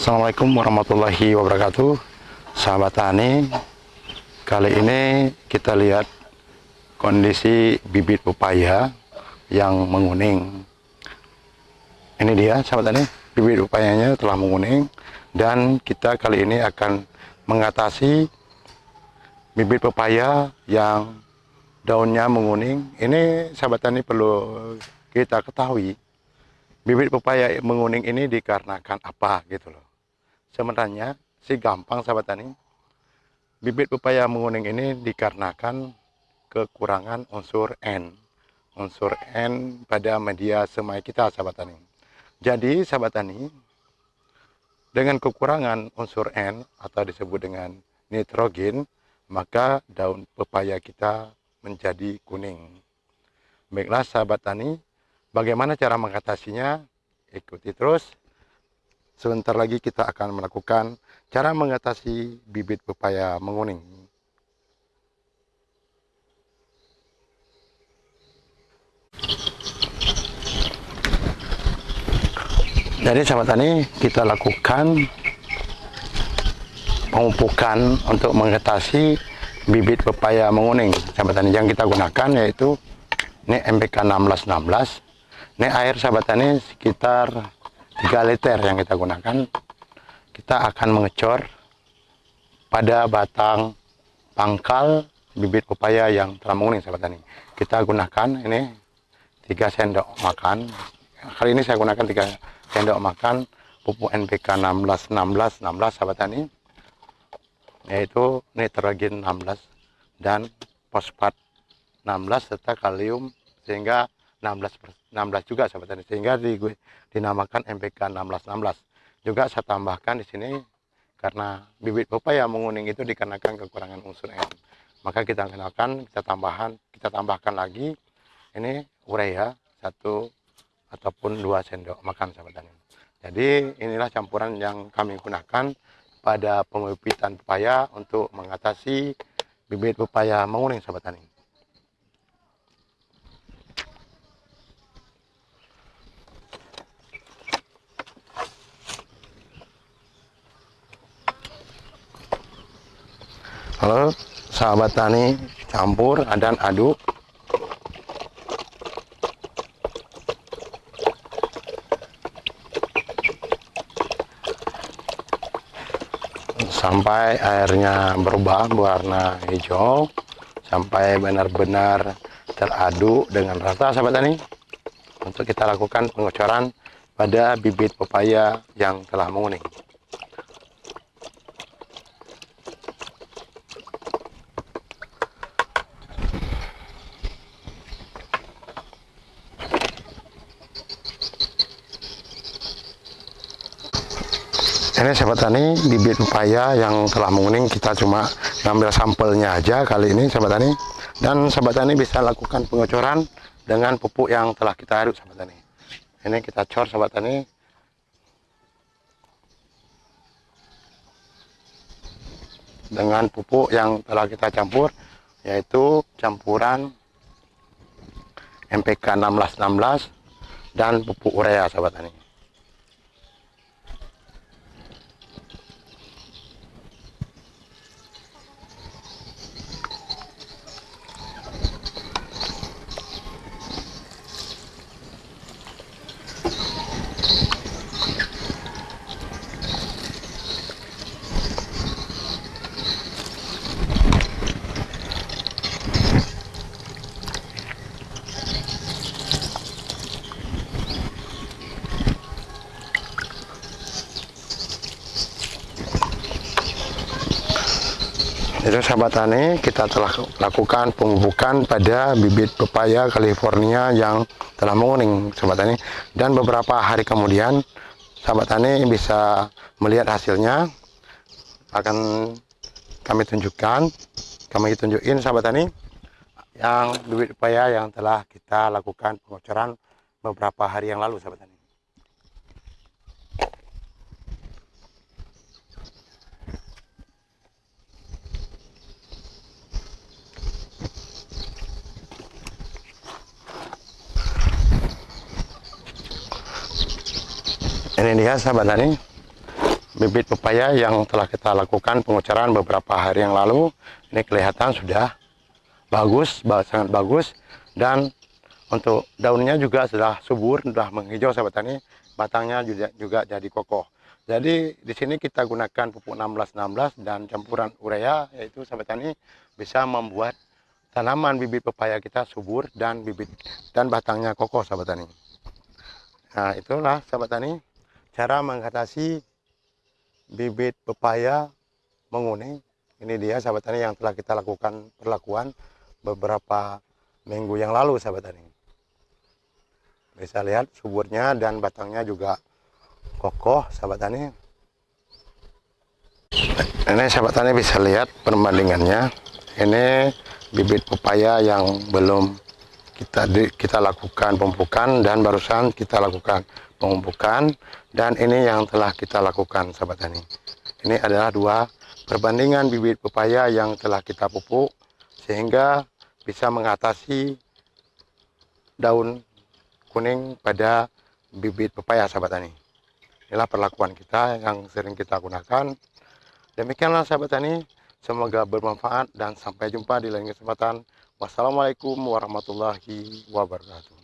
Assalamualaikum warahmatullahi wabarakatuh. Sahabat tani Kali ini kita lihat Kondisi bibit pepaya Yang menguning. Ini dia sahabat tani Bibit pepayanya telah menguning. Dan kita kali ini akan Mengatasi Bibit pepaya yang Daunnya menguning. Ini sahabat tani perlu kita ketahui. Bibit pepaya menguning ini dikarenakan apa gitu loh sebenarnya si gampang sahabat tani bibit pepaya menguning ini dikarenakan kekurangan unsur N unsur N pada media semai kita sahabat tani jadi sahabat tani dengan kekurangan unsur N atau disebut dengan nitrogen maka daun pepaya kita menjadi kuning baiklah sahabat tani Bagaimana cara mengatasinya? Ikuti terus. Sebentar lagi kita akan melakukan cara mengatasi bibit pepaya menguning. Jadi sahabat tani kita lakukan pemupukan untuk mengatasi bibit pepaya menguning. Sahabat tani yang kita gunakan yaitu ini MPK 1616 ini air sahabat tani sekitar 3 liter yang kita gunakan. Kita akan mengecor pada batang pangkal bibit pepaya yang telah menguning sahabat tani. Kita gunakan ini 3 sendok makan. Kali ini saya gunakan 3 sendok makan pupuk NPK 16 16 16 sahabat tani. Yaitu nitrogen 16 dan fosfat 16 serta kalium sehingga 16 16 juga sahabat tani. Sehingga di, dinamakan MPK 1616 juga saya tambahkan di sini karena bibit pepaya menguning itu dikarenakan kekurangan unsur N maka kita kenalkan kita tambahan kita tambahkan lagi. Ini urea satu ataupun dua sendok makan sahabat tani. Jadi inilah campuran yang kami gunakan pada pembibitan pepaya untuk mengatasi bibit pepaya menguning sahabat tani Sahabat tani campur dan aduk. Sampai airnya berubah warna hijau. Sampai benar-benar teraduk dengan rata sahabat tani. Untuk kita lakukan pengocoran pada bibit pepaya yang telah menguning ini sahabat tani bibit pepaya yang telah menguning kita cuma ngambil sampelnya aja kali ini sahabat tani. Dan sahabat tani bisa lakukan pengocoran dengan pupuk yang telah kita aduk sahabat tani. Ini kita cor sahabat tani. Dengan pupuk yang telah kita campur yaitu campuran MPK 1616 dan pupuk urea sahabat tani itu sahabat tani kita telah lakukan pemupukan pada bibit pepaya California yang telah menguning sahabat tani dan beberapa hari kemudian sahabat tani bisa melihat hasilnya. Akan kami tunjukkan kami tunjukin sahabat tani yang bibit pepaya yang telah kita lakukan pengocoran beberapa hari yang lalu sahabat tani ini dia sahabat tani bibit pepaya yang telah kita lakukan pengucaran beberapa hari yang lalu. Ini kelihatan sudah bagus sangat bagus. Dan untuk daunnya juga sudah subur sudah menghijau sahabat tani batangnya juga, juga jadi kokoh. Jadi di sini kita gunakan pupuk 1616 dan campuran urea yaitu sahabat tani bisa membuat tanaman bibit pepaya kita subur dan bibit dan batangnya kokoh sahabat tani nah itulah sahabat tani cara mengatasi bibit pepaya menguning ini dia sahabat tani yang telah kita lakukan perlakuan beberapa minggu yang lalu sahabat tani bisa lihat suburnya dan batangnya juga kokoh sahabat tani ini sahabat tani bisa lihat perbandingannya. Ini bibit pepaya yang belum kita kita lakukan pemupukan dan barusan kita lakukan pemupukan dan ini yang telah kita lakukan sahabat tani ini adalah dua perbandingan bibit pepaya yang telah kita pupuk sehingga bisa mengatasi daun kuning pada bibit pepaya sahabat tani inilah perlakuan kita yang sering kita gunakan. Demikianlah sahabat tani semoga bermanfaat dan sampai jumpa di lain kesempatan. Wassalamualaikum warahmatullahi wabarakatuh